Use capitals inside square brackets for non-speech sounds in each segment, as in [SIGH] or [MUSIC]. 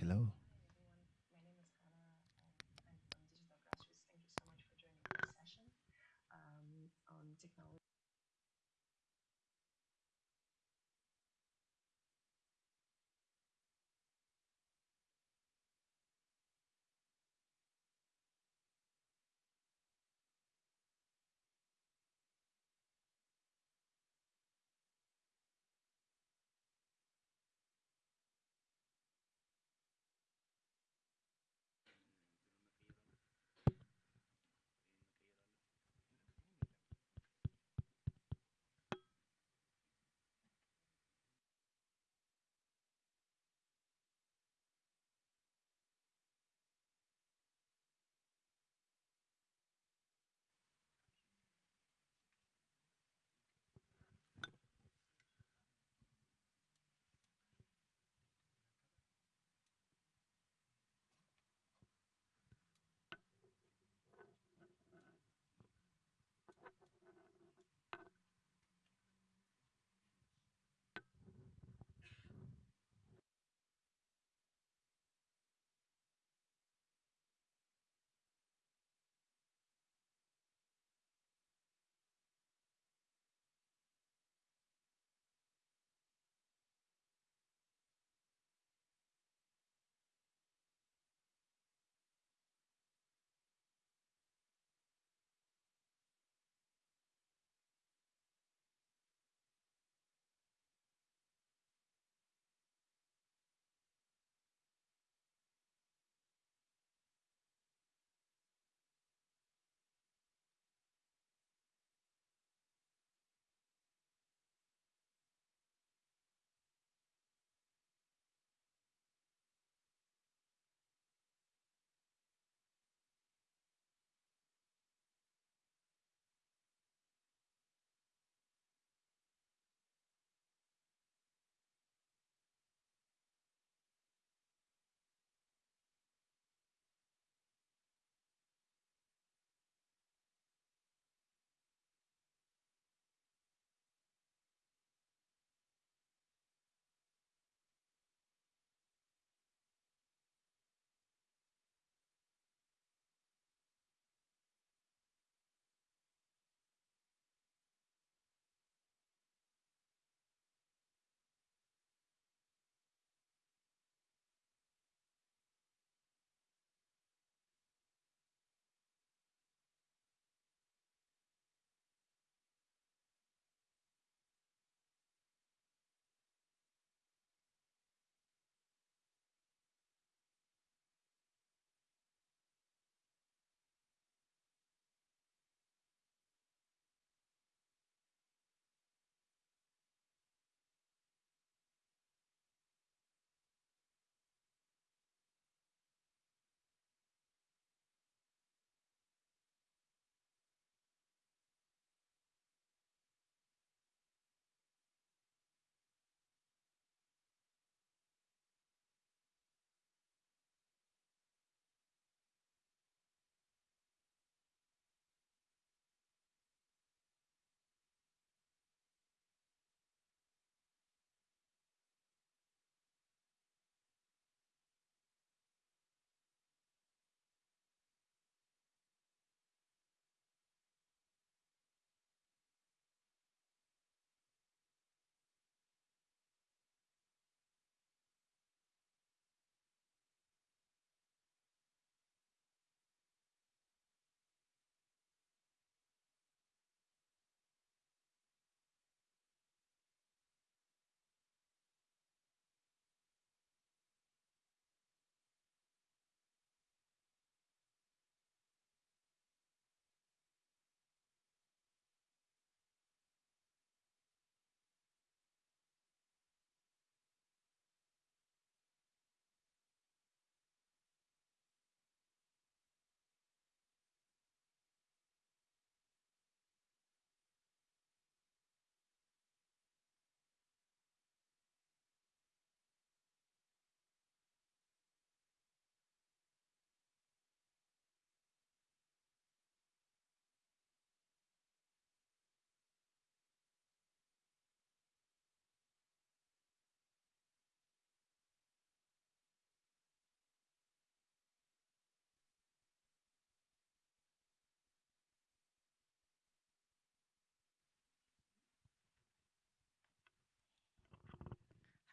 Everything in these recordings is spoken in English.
Hello.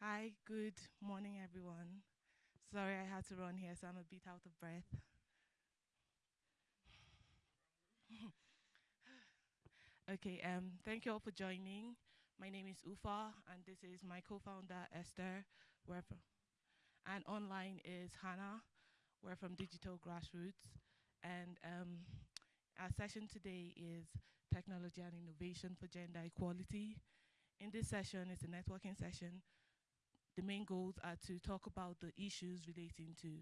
Hi, good morning, everyone. Sorry I had to run here, so I'm a bit out of breath. [LAUGHS] okay, um, thank you all for joining. My name is Uffa, and this is my co-founder, Esther. We're from, and online is Hannah. We're from Digital Grassroots. And um, our session today is Technology and Innovation for Gender Equality. In this session, it's a networking session the main goals are to talk about the issues relating to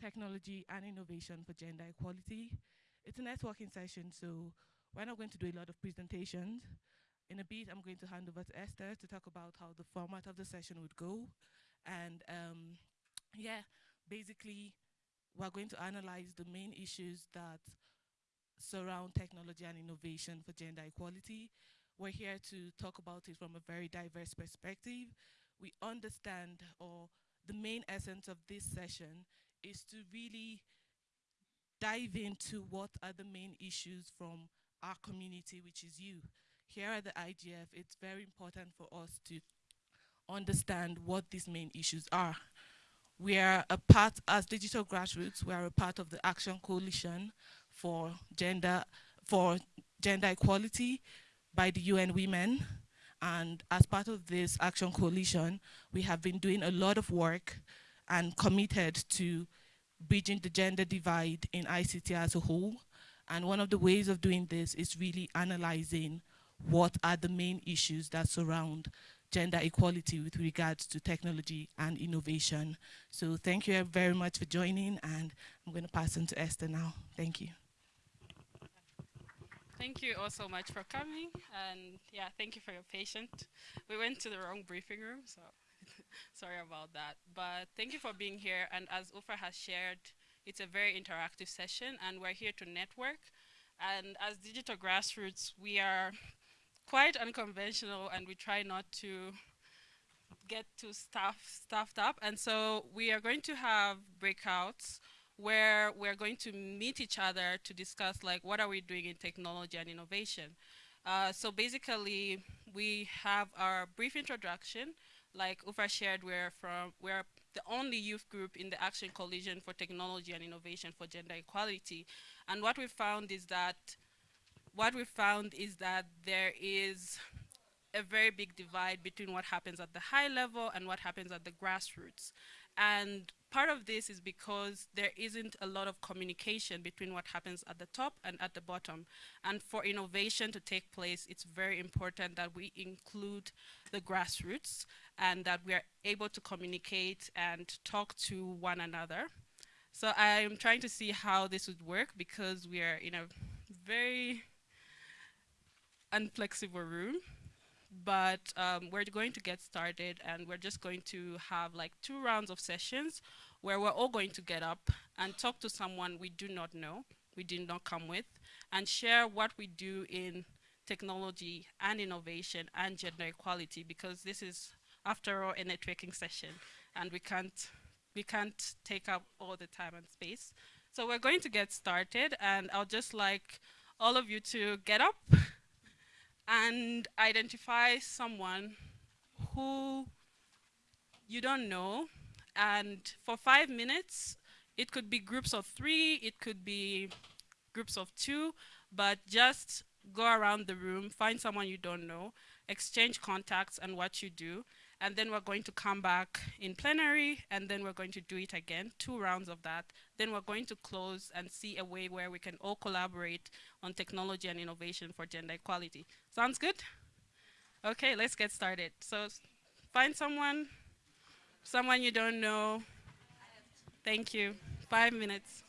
technology and innovation for gender equality. It's a networking session, so we're not going to do a lot of presentations. In a bit, I'm going to hand over to Esther to talk about how the format of the session would go. And um, yeah, basically, we're going to analyze the main issues that surround technology and innovation for gender equality. We're here to talk about it from a very diverse perspective we understand or the main essence of this session is to really dive into what are the main issues from our community, which is you. Here at the IGF, it's very important for us to understand what these main issues are. We are a part, as Digital Grassroots, we are a part of the Action Coalition for Gender, for gender Equality by the UN Women. And as part of this action coalition, we have been doing a lot of work and committed to bridging the gender divide in ICT as a whole. And one of the ways of doing this is really analyzing what are the main issues that surround gender equality with regards to technology and innovation. So thank you very much for joining and I'm going to pass on to Esther now. Thank you. Thank you all so much for coming, and yeah, thank you for your patience. We went to the wrong briefing room, so [LAUGHS] sorry about that. But thank you for being here, and as Uffa has shared, it's a very interactive session, and we're here to network. And as Digital Grassroots, we are quite unconventional, and we try not to get too staff, staffed up. And so we are going to have breakouts where we're going to meet each other to discuss like what are we doing in technology and innovation. Uh, so basically, we have our brief introduction. Like Uffa shared, we're from we're the only youth group in the Action Coalition for Technology and Innovation for Gender Equality. And what we found is that what we found is that there is a very big divide between what happens at the high level and what happens at the grassroots. And part of this is because there isn't a lot of communication between what happens at the top and at the bottom. And for innovation to take place, it's very important that we include the grassroots and that we are able to communicate and talk to one another. So I'm trying to see how this would work because we are in a very unflexible room but um, we're going to get started and we're just going to have like two rounds of sessions where we're all going to get up and talk to someone we do not know, we did not come with, and share what we do in technology and innovation and gender equality because this is, after all, a networking session and we can't, we can't take up all the time and space. So we're going to get started and I'll just like all of you to get up and identify someone who you don't know. And for five minutes, it could be groups of three, it could be groups of two, but just go around the room, find someone you don't know, exchange contacts and what you do, and then we're going to come back in plenary, and then we're going to do it again, two rounds of that. Then we're going to close and see a way where we can all collaborate on technology and innovation for gender equality. Sounds good? Okay, let's get started. So find someone, someone you don't know. Thank you. Five minutes.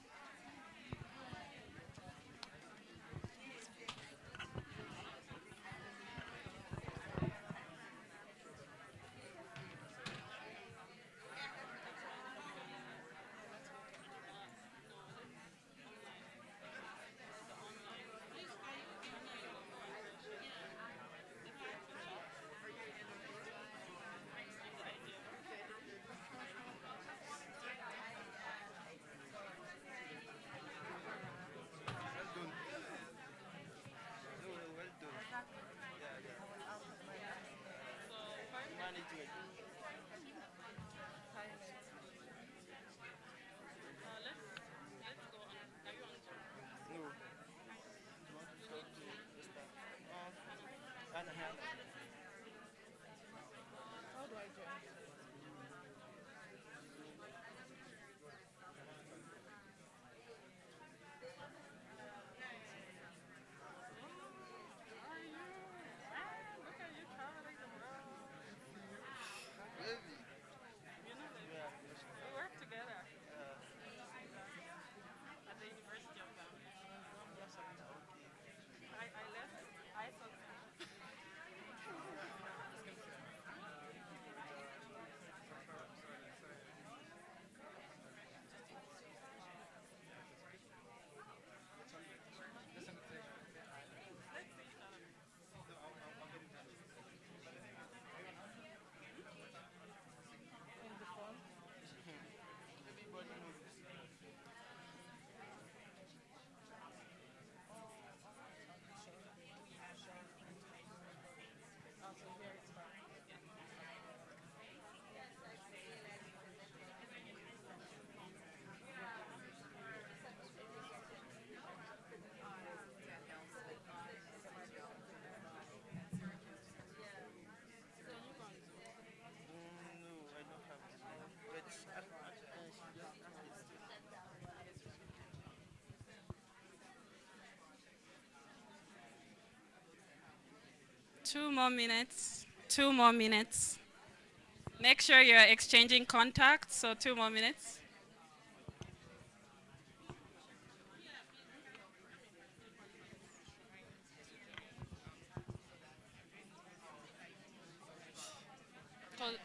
Two more minutes. Two more minutes. Make sure you're exchanging contacts, so two more minutes. Col-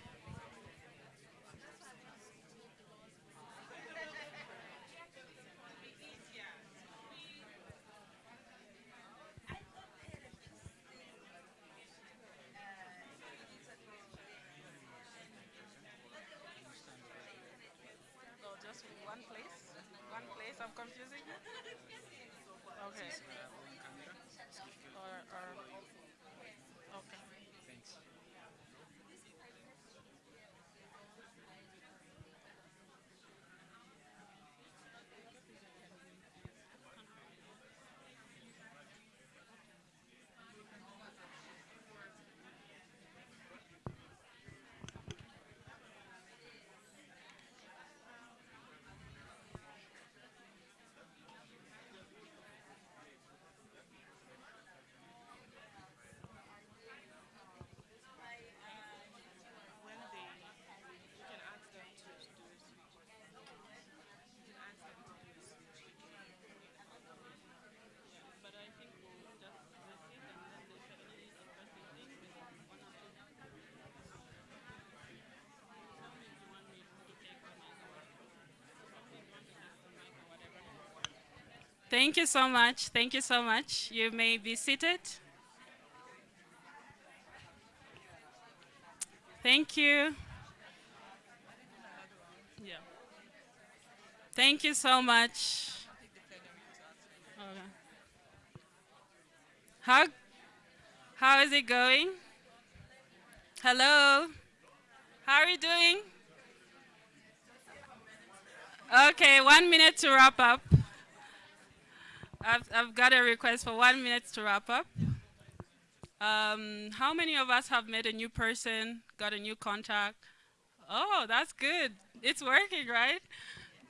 No, just one place? One place, I'm confusing you? Okay. Or, or, okay. When they, you can ask them to do a switch. You can ask them to do a switch. But I think we'll just visit and then they suddenly interesting thing with one or two. Tell me if you want me to take the mic or something, you want to take the mic or whatever. Thank you so much. Thank you so much. You may be seated. Thank you. Yeah. Thank you so much. How how is it going? Hello. How are you doing? Okay, one minute to wrap up. I've, I've got a request for one minute to wrap up. Um, how many of us have met a new person, got a new contact? Oh, that's good. It's working, right?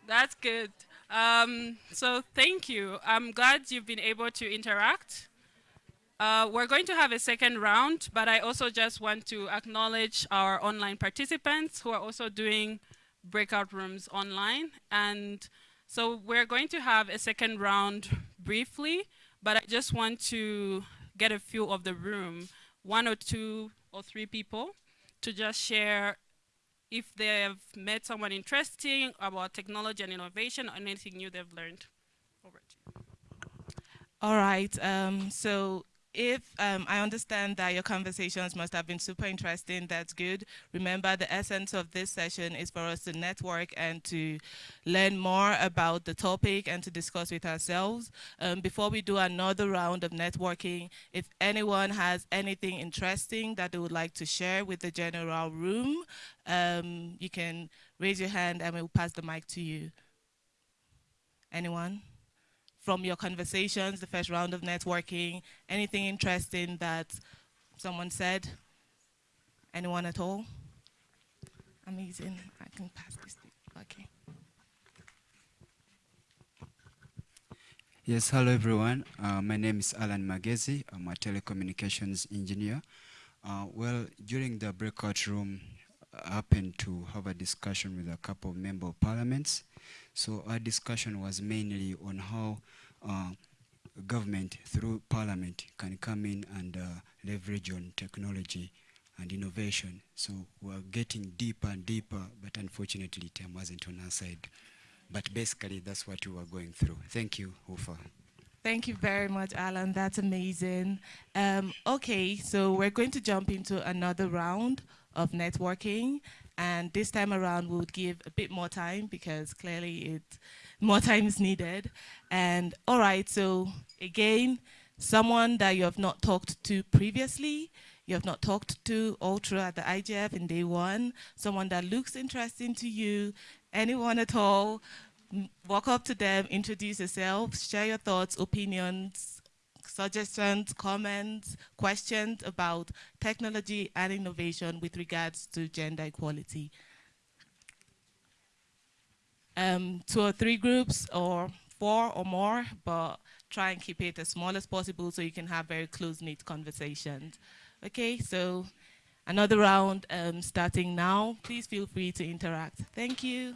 That's good. Um, so thank you. I'm glad you've been able to interact. Uh, we're going to have a second round, but I also just want to acknowledge our online participants who are also doing breakout rooms online. And so we're going to have a second round briefly, but I just want to get a feel of the room, one or two or three people, to just share if they've met someone interesting about technology and innovation or anything new they've learned. All right. Um, so if um, I understand that your conversations must have been super interesting, that's good. Remember, the essence of this session is for us to network and to learn more about the topic and to discuss with ourselves. Um, before we do another round of networking, if anyone has anything interesting that they would like to share with the general room, um, you can raise your hand and we'll pass the mic to you. Anyone? From your conversations, the first round of networking, anything interesting that someone said? Anyone at all? Amazing. I can pass this. Okay. Yes, hello everyone. Uh, my name is Alan Magezi. I'm a telecommunications engineer. Uh, well, during the breakout room, I happened to have a discussion with a couple of member of parliaments. So our discussion was mainly on how government through parliament can come in and uh, leverage on technology and innovation. So we're getting deeper and deeper, but unfortunately time wasn't on our side. But basically, that's what we were going through. Thank you, Uffa. Thank you very much, Alan. That's amazing. Um, okay, so we're going to jump into another round of networking. And this time around, we'll give a bit more time because clearly it more time is needed. And all right, so again, someone that you have not talked to previously, you have not talked to all throughout the IGF in day one, someone that looks interesting to you, anyone at all, walk up to them, introduce yourself, share your thoughts, opinions, suggestions, comments, questions about technology and innovation with regards to gender equality. Um, two or three groups or four or more, but try and keep it as small as possible so you can have very close-knit conversations. Okay, so another round um, starting now. Please feel free to interact. Thank you.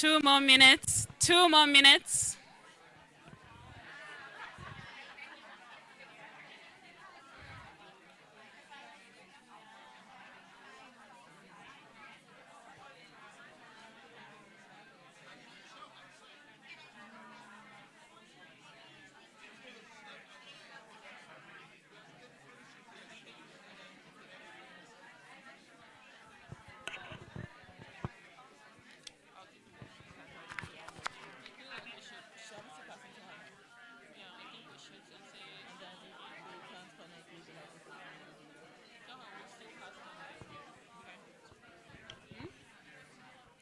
Two more minutes. Two more minutes.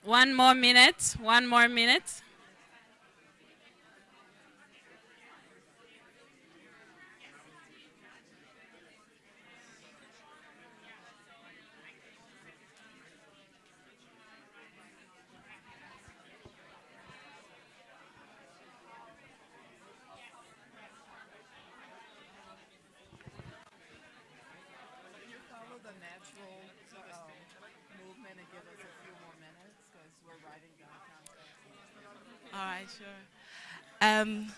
One more minute. One more minute. Can you follow the natural um, movement and give us a few more minutes because we're writing down content? All right, sure. Um,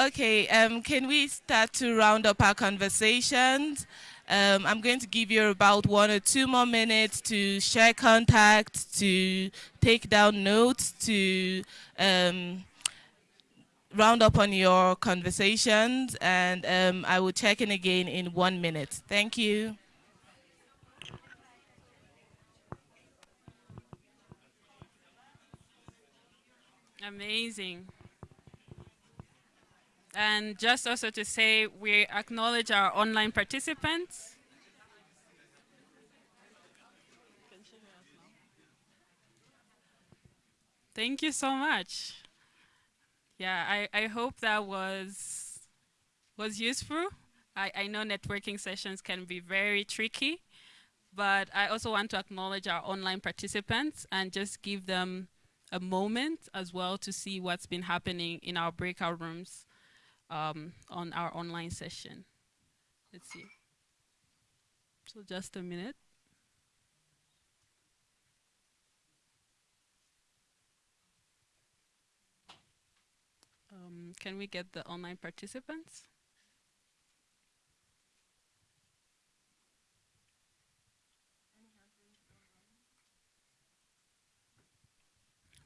okay, um, can we start to round up our conversations? Um, I'm going to give you about one or two more minutes to share contacts, to take down notes, to um, round up on your conversations, and um, I will check in again in one minute. Thank you. Amazing. And just also to say, we acknowledge our online participants. Thank you so much. Yeah, I, I hope that was was useful. I, I know networking sessions can be very tricky, but I also want to acknowledge our online participants and just give them a moment as well to see what's been happening in our breakout rooms um, on our online session. Let's see. So just a minute. Um, can we get the online participants?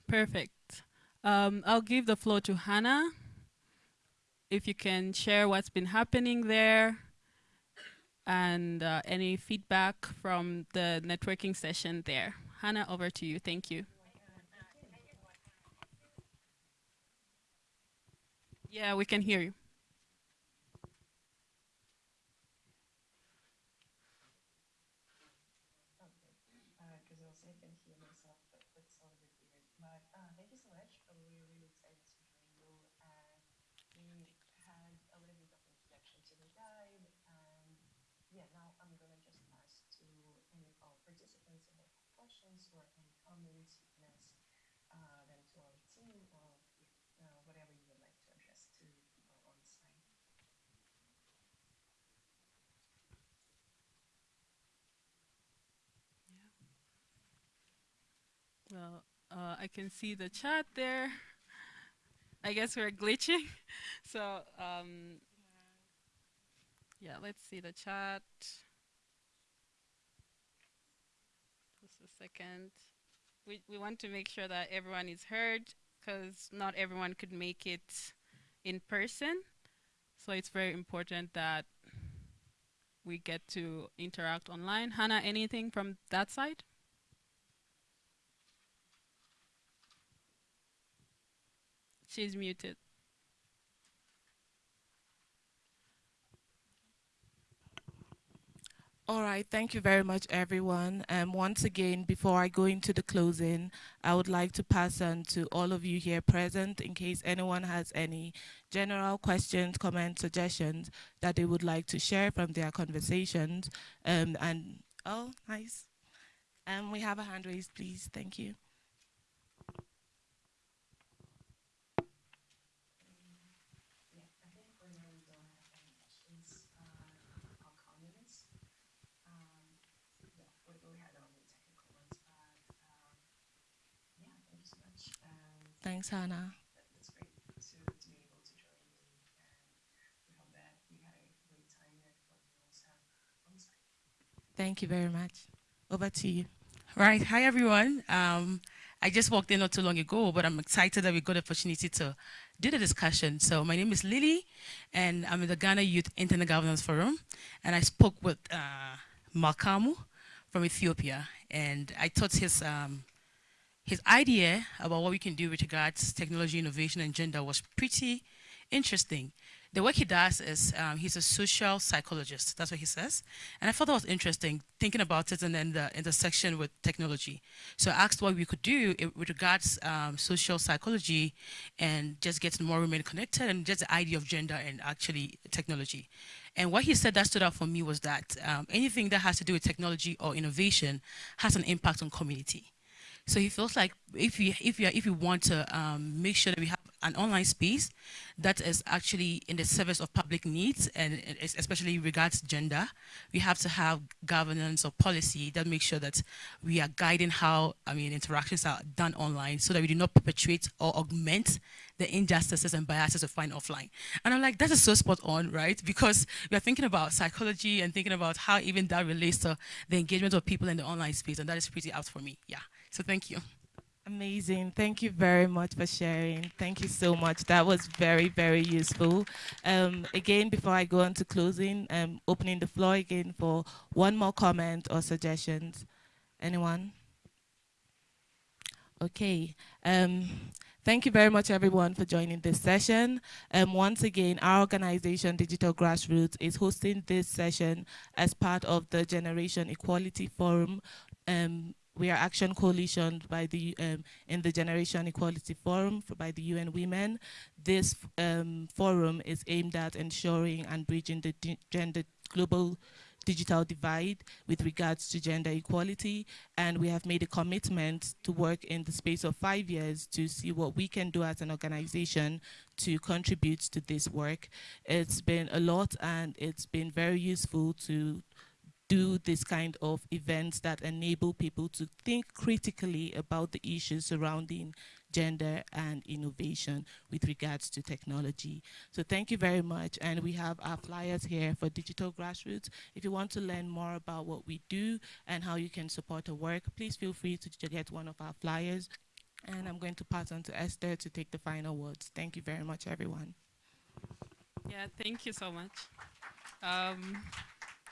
Perfect. Um, I'll give the floor to Hannah. If you can share what's been happening there and uh, any feedback from the networking session there. Hannah, over to you. Thank you. Yeah, we can hear you. because I was I can hear myself, but that sounded a bit weird. But uh, thank you so much. Uh, We're really excited to join you, and we had a little bit of introduction to the guide, and yeah, now I'm gonna just pass to any of our participants who might have questions or any comments. You can ask uh, them to our team or yeah, uh, whatever you would like to address to people on site. Uh, I can see the chat there. I guess we're glitching. [LAUGHS] So, um, yeah, let's see the chat. Just a second. We, we want to make sure that everyone is heard because not everyone could make it in person. So it's very important that we get to interact online. Hannah, anything from that side? She's muted. All right, thank you very much, everyone. Um, once again, before I go into the closing, I would like to pass on to all of you here present in case anyone has any general questions, comments, suggestions that they would like to share from their conversations. Um, and oh, nice. Um, we have a hand raised, please. Thank you. Yeah, I think for now we don't have any questions uh, or comments. Um, yeah, we, we had only technical ones, but um, yeah, thank you so much. Um, Thanks, Hannah. that, that's great to, to be able to join you, and we hope that we had a great time at what we also have on site. Thank you very much. Over to you. Right. Hi, everyone. Um, I just walked in not too long ago, but I'm excited that we got the opportunity to do the discussion. So my name is Lily, and I'm in the Ghana Youth Internet Governance Forum, and I spoke with uh, Melkamu from Ethiopia, and I thought his um, his idea about what we can do with regards to technology, innovation, and gender was pretty interesting. the work he does is um, he's a social psychologist. That's what he says. And I thought that was interesting, thinking about it and then the intersection with technology. So I asked what we could do with regards um, social psychology and just getting more women connected and just the idea of gender and actually technology. And what he said that stood out for me was that um, anything that has to do with technology or innovation has an impact on community. So he feels like if you if you if you want to um, make sure that we have an online space that is actually in the service of public needs and es- especially regards gender, we have to have governance or policy that makes sure that we are guiding how I mean interactions are done online so that we do not perpetuate or augment the injustices and biases we find offline. And I'm like, that is so spot on, right? Because we are thinking about psychology and thinking about how even that relates to the engagement of people in the online space, and that is pretty out for me. Yeah. So thank you. Amazing. Thank you very much for sharing. Thank you so much. That was very, very useful. Um, again, before I go on to closing, um, opening the floor again for one more comment or suggestions. Anyone? Okay. Um, thank you very much, everyone, for joining this session. Um, once again, our organization, Digital Grassroots, is hosting this session as part of the Generation Equality Forum. Um, we are Action Coalition by the um, in the Generation Equality Forum for, by the UN Women. This um, forum is aimed at ensuring and bridging the gender global digital divide with regards to gender equality and we have made a commitment to work in the space of five years to see what we can do as an organization to contribute to this work. It's been a lot and it's been very useful to do this kind of events that enable people to think critically about the issues surrounding gender and innovation with regards to technology. So thank you very much. And we have our flyers here for Digital Grassroots. If you want to learn more about what we do and how you can support our work, please feel free to, get one of our flyers. And I'm going to pass on to Esther to take the final words. Thank you very much, everyone. Yeah, thank you so much. Um,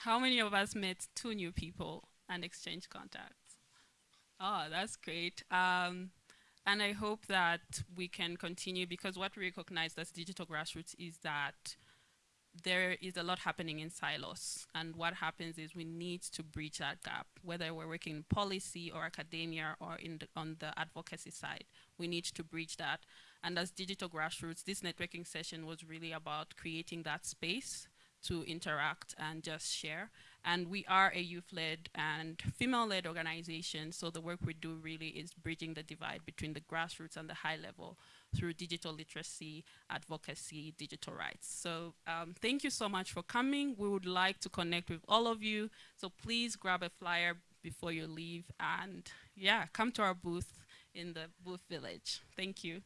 how many of us met two new people and exchanged contacts? Oh, that's great. Um, and I hope that we can continue because what we recognize as digital grassroots is that there is a lot happening in silos. And what happens is we need to bridge that gap, whether we're working in policy or academia or in the, on the advocacy side. We need to bridge that. And as digital grassroots, this networking session was really about creating that space to interact and just share. And we are a youth-led and female-led organization, so the work we do really is bridging the divide between the grassroots and the high level through digital literacy, advocacy, digital rights. So um, thank you so much for coming. We would like to connect with all of you, so please grab a flyer before you leave, and yeah, come to our booth in the booth village. Thank you.